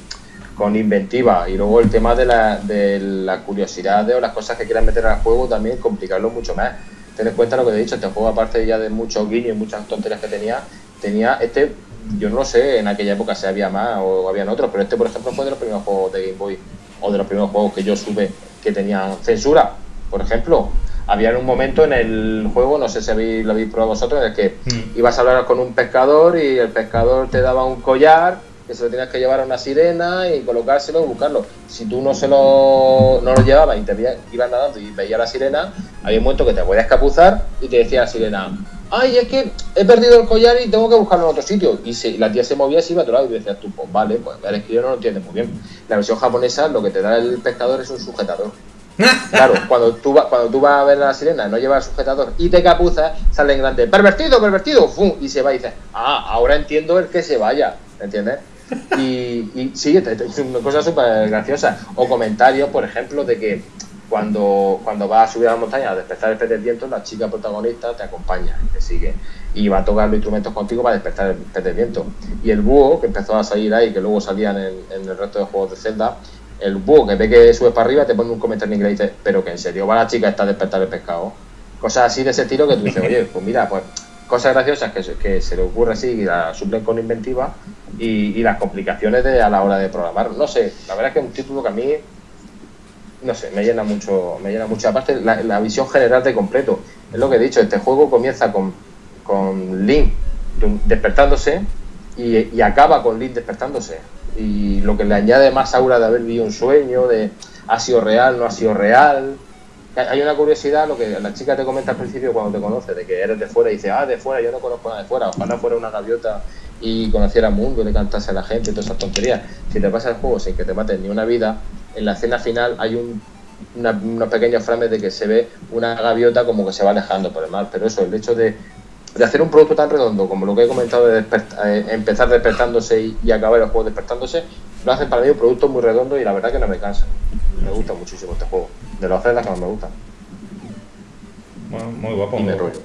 con inventiva. Y luego el tema de la, de la curiosidad de, o las cosas que quieras meter al juego también complicarlo mucho más. Ten en cuenta lo que te he dicho, este juego aparte ya de muchos guiños y muchas tonterías que tenía, tenía este, yo no sé en aquella época si había más o habían otros, pero este por ejemplo fue de los primeros juegos de Game Boy o de los primeros juegos que yo sube que tenían censura, por ejemplo. había un momento en el juego, no sé si habéis, lo habéis probado vosotros, en el que Mm. ibas a hablar con un pescador y el pescador te daba un collar que se lo tenías que llevar a una sirena y colocárselo y buscarlo. Si tú no se lo, no lo llevabas y te veías- ibas nadando y veías la sirena, había un momento que te podías escapuzar y te decía la sirena, ay, es que he perdido el collar y tengo que buscarlo en otro sitio. Y, se- y la tía se movía y se iba a otro lado y decías tú, pues vale, pues el que yo no lo entiende muy bien. La versión japonesa lo que te da el pescador es un sujetador. [LAUGHS] Claro, cuando tú, va- cuando tú vas a ver a la sirena, no llevas sujetador y te capuzas, sale en grande, pervertido, pervertido, ¡fum! y se va y dices, ah, ahora entiendo el que se vaya, ¿entiendes? Y, y sí, te- te- es [LAUGHS] una cosa súper graciosa. O comentarios, por ejemplo, de que cuando, cuando vas a subir a la montaña a despertar el pez del viento, la chica protagonista te acompaña, te sigue y va a tocar los instrumentos contigo para despertar el pez del viento. Y el búho, que empezó a salir ahí, que luego salían en, el resto de juegos de Zelda, el búho que ve que subes para arriba te pone un comentario en inglés y dice, pero que en serio va la chica esta a despertar el pescado. Cosas así de ese estilo que tú dices, oye, pues mira, pues cosas graciosas que se le ocurre así y las suplen con inventiva y, y las complicaciones de, a la hora de programar. No sé, la verdad es que es un título que a mí, no sé, me llena mucho, me llena mucho. Aparte, la, visión general de completo. Es lo que he dicho, este juego comienza con, con Link despertándose y, acaba con Link despertándose. Y lo que le añade más aura de haber vivido un sueño, de ha sido real, no ha sido real. Hay- Hay una curiosidad, lo que la chica te comenta al principio cuando te conoce, de que eres de fuera y dice, ah, de fuera, yo no conozco nada de fuera, ojalá fuera una gaviota y conociera el mundo y le cantase a la gente y todas esas tonterías. Si te pasa el juego sin que te maten ni una vida, en la escena final hay un, una- unos pequeños frames de que se ve una gaviota como que se va alejando por el mar, pero eso, el hecho de, de hacer un producto tan redondo como lo que he comentado de despert- eh, empezar despertándose y, y acabar el juego despertándose, lo hacen para mí un producto muy redondo y la verdad que no me cansa. Me gusta muchísimo este juego. De los Zelda que más me gustan. Bueno, muy guapo. Y me rollo.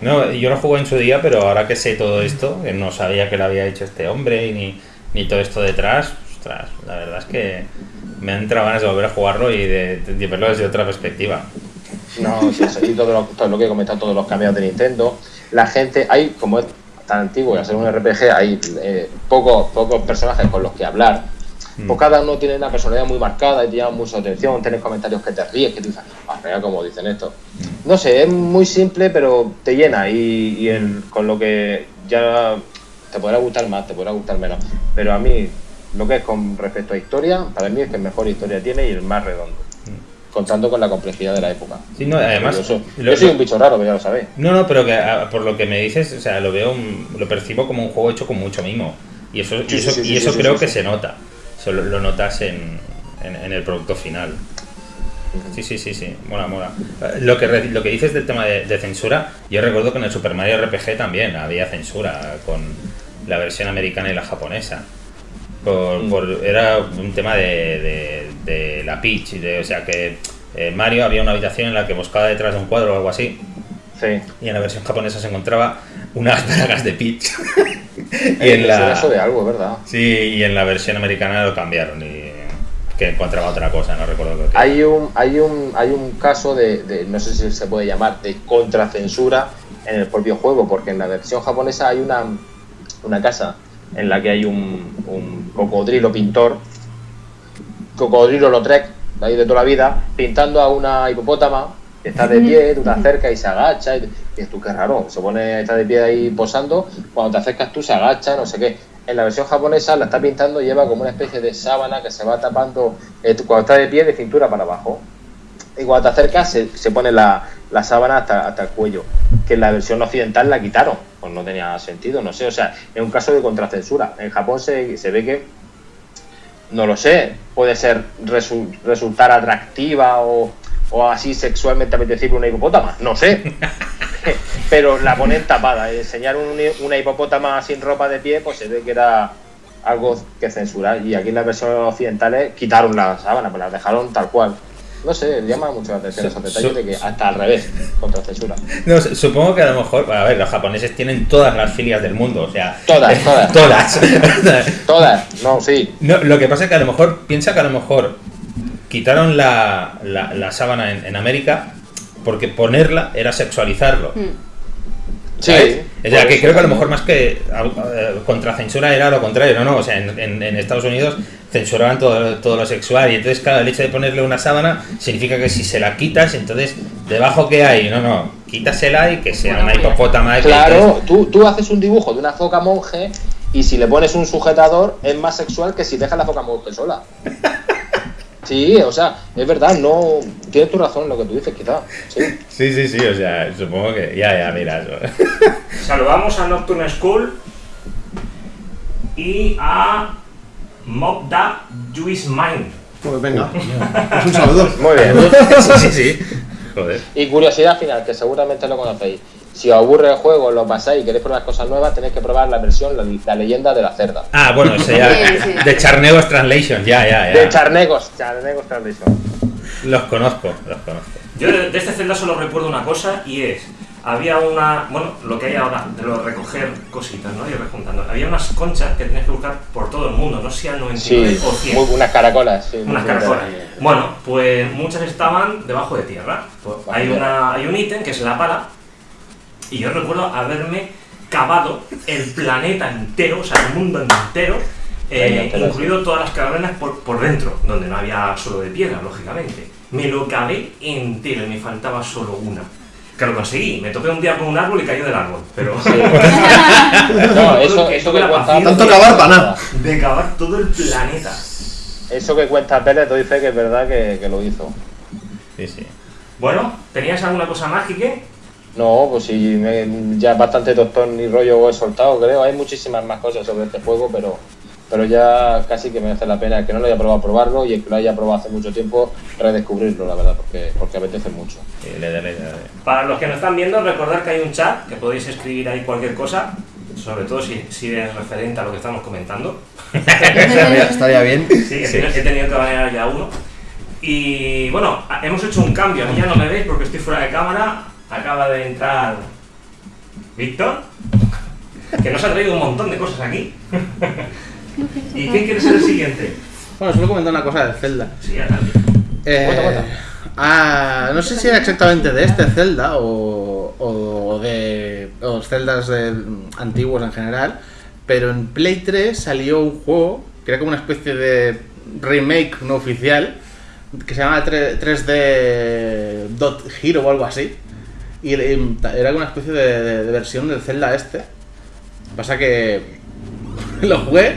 No, yo lo jugué en su día, pero ahora que sé todo esto, que no sabía que lo había hecho este hombre y ni, ni todo esto detrás, ostras, la verdad es que me han entrado ganas de volver a jugarlo y de, de verlo desde otra perspectiva. No, sí, [LAUGHS] todo lo, todo lo que he comentado, todos los cambios de Nintendo. La gente, hay, como es tan antiguo y ser un RPG, hay eh, pocos, pocos personajes con los que hablar. Pues cada uno tiene una personalidad muy marcada y te llama mucha atención. Tienes comentarios que te ríes, que tú dices, ah, cómo dicen esto. No sé, es muy simple, pero te llena y, y el- con lo que ya te podrá gustar más, te podrá gustar menos. Pero a mí, lo que es con respecto a historia, para mí es que el mejor historia tiene y el más redondo. Contando con la complejidad de la época. Sí, no, además, yo, soy, yo un bicho raro, pero ya lo sabéis. No, no, pero que ah, por lo que me dices, o sea, lo veo, un- lo percibo como un juego hecho con mucho mimo. Y eso, y eso, sí, sí, y eso creo que se nota. Eso lo, lo notas en, en- en el producto final. Sí, sí, sí, sí, mola, mola. Eh, Lo que, lo que dices del tema de, de censura, yo recuerdo que en el Super Mario RPG también había censura con la versión americana y la japonesa. Por, Mm. por- era un tema de, de- de la Peach, de, o sea que eh, Mario había una habitación en la que buscaba detrás de un cuadro o algo así, Sí. y en la versión japonesa se encontraba unas [LAUGHS] plagas de Peach. [LAUGHS] y en la eso de algo, ¿verdad? sí, y en la versión americana lo cambiaron y que encontraba otra cosa, no recuerdo qué. Hay un, hay un, hay un caso de, de- no sé si se puede llamar, de contracensura en el propio juego, porque en la versión japonesa hay una, una casa en la que hay un, un cocodrilo pintor, cocodrilo Lautrec, de ahí de toda la vida, pintando a una hipopótama que está de pie, tú te acercas y se agacha, y dices tú, qué raro, se pone, está de pie ahí posando, cuando te acercas tú se agacha, no sé qué. En la versión japonesa la está pintando y lleva como una especie de sábana que se va tapando eh, cuando está de pie de cintura para abajo. Y cuando te acercas se, se pone la, la sábana hasta, hasta el cuello. Que en la versión occidental la quitaron. Pues no tenía sentido, no sé. O sea, es un caso de contracensura. En Japón se, se ve que, no lo sé, puede ser resu- resultar atractiva o, o así sexualmente apetecible una hipopótama. No sé. [LAUGHS] Pero la ponen tapada. Enseñar un- una hipopótama sin ropa de pie, pues se ve que era algo que censurar. Y aquí en las versiones occidentales quitaron la sábana, pues la dejaron tal cual. No sé, llama mucho la atención esos detalles de que hasta al revés, contra censura. No, su- supongo que a lo mejor, a ver, los japoneses tienen todas las filias del mundo, o sea, Todas, [LAUGHS] todas. todas. [LAUGHS] Todas, no, sí. No, lo que pasa es que a lo mejor, piensa que a lo mejor quitaron la, la, la sábana en, en América porque ponerla era sexualizarlo. Mm. Sí, ¿sabes? O sea, que eso creo que a lo mejor más que eh, contra censura era lo contrario, no, no, o sea, en, en- en Estados Unidos censuraban todo, todo lo sexual y entonces, claro, el hecho de ponerle una sábana significa que si se la quitas, entonces, ¿debajo qué hay? No, no, quítasela y que sea Bueno, una pues hipopótama. que Claro, entonces- tú, tú haces un dibujo de una foca monje y si le pones un sujetador es más sexual que si dejas la foca monje sola. [LAUGHS] Sí, o sea, es verdad, no. Tienes tu razón en lo que tú dices, quizá. Sí. Sí, sí, sí, o sea, supongo que ya, ya, mira. eso. [LAUGHS] Saludamos a Nocturne School y a Mobda Juice Mind. Pues venga. Es un saludo. Muy bien. Sí, sí, sí. [LAUGHS] Joder. Y curiosidad final, que seguramente lo conocéis. Si os aburre el juego, lo pasáis y queréis probar cosas nuevas, tenéis que probar la versión, la, la leyenda de la cerda. Ah, bueno, eso ya. [LAUGHS] Sí, sí. De Charnegos Translation, ya, ya, ya. De Charnegos, Charnegos Translation. Los conozco, los conozco. Yo de, de este Zelda solo recuerdo una cosa y es, había una, bueno, lo que hay ahora, de lo de recoger cositas, ¿no? Y rejuntando. Había unas conchas que tenías que buscar por todo el mundo, no sé si al 99 Sí, o 100. muy, unas caracolas. Sí, Unas caracolas. Bueno, pues muchas estaban debajo de tierra. Pues hay, una, hay un ítem que es la pala. Y yo recuerdo haberme cavado el planeta entero, o sea, el mundo entero, eh, incluido todas las cavernas por, por dentro, donde no había solo de piedra, lógicamente. Me lo cavé entero y me faltaba solo una. Que lo conseguí, me topé un día con un árbol y cayó del árbol, pero [LAUGHS] No, eso, Que eso que la cuenta. paciencia. Tanto cavar para nada. de cavar todo el planeta. Eso que cuenta Pérez te dice que es verdad que, que lo hizo. Sí, sí. Bueno, ¿tenías alguna cosa mágica? No, pues sí, me- ya bastante doctor ni rollo he soltado, creo. Hay muchísimas más cosas sobre este juego, pero, pero ya casi que merece la pena el que no lo haya probado probarlo y el que lo haya probado hace mucho tiempo redescubrirlo, la verdad, porque, porque apetece mucho. Sí, le le daré. Para los que nos están viendo, recordad que hay un chat que podéis escribir ahí cualquier cosa, sobre todo si, si es referente a lo que estamos comentando. Estaría, estaría bien. [LAUGHS] Sí, he, tenido, he tenido que banear ya uno. Y bueno, hemos hecho un cambio, a mí ya no me veis porque estoy fuera de cámara. Acaba de entrar Víctor, que nos ha traído un montón de cosas aquí. ¿Y quién quiere ser el siguiente? Bueno, solo comentar una cosa de Zelda. Sí, adelante. Eh, Cuenta, cuenta. ah, no sé si era exactamente de este Zelda o, o de o los Zeldas de- antiguos en general, pero en Play 3 salió un juego que era como una especie de remake no oficial que se llama 3- 3D Dot Hero o algo así. Y eh, era una especie de, de- de versión del Zelda este. Pasa que [LAUGHS] lo jugué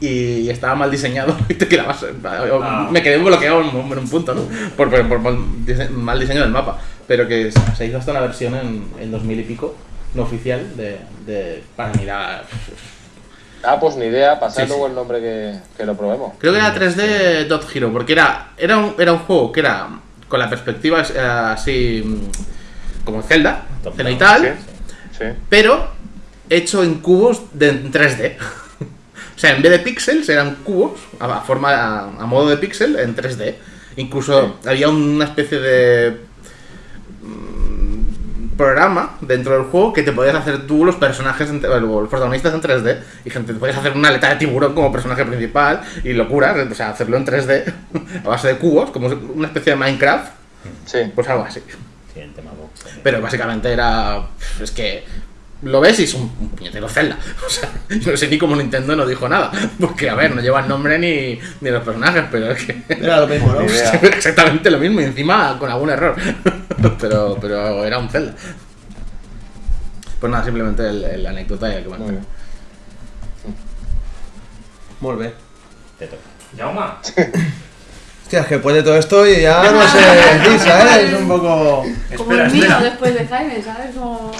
y estaba mal diseñado [LAUGHS] y te quedabas Ah. me quedé bloqueado en un, en un punto ¿no? por, por- por mal, dise- mal diseño del mapa pero que se hizo hasta una versión en, en 2000 y pico no oficial de, de para mirar Ah, pues ni idea, pasad Sí, sí. luego el nombre que, que lo probemos. creo que era 3D Dot Hero porque era era un, era un juego que era con la perspectiva eh, así como Zelda Top cenital Sí. pero hecho en cubos de en 3D. [LAUGHS] o sea, en vez de píxeles eran cubos a, forma a, a modo de píxel en 3D. Incluso había una especie de mm, programa dentro del juego que te podías hacer tú los personajes, en- los protagonistas en 3D y gente te podías hacer una aleta de tiburón como personaje principal y locuras, o sea, hacerlo en 3D [LAUGHS] a base de cubos, como una especie de Minecraft, Sí. pues algo así. Sí, el tema box. Pero básicamente era. Es que. Lo ves y es un, un puñetero Zelda. [LAUGHS] O sea, yo no sé ni cómo Nintendo no dijo nada. Porque, a ver, no lleva el nombre ni, ni los personajes, pero es que. [LAUGHS] Era lo mismo, ¿no? [LAUGHS] Exactamente lo mismo y encima con algún error. pero, pero era un Zelda. Pues nada, simplemente el, el anécdota y el que Muy bien. Muy bien. Te toca. Yauma, Hostia, es que después de todo esto y ya no sé ¿sabes? Es un poco. Como Espera, el mío espera. después de Jaime, ¿sabes? Como...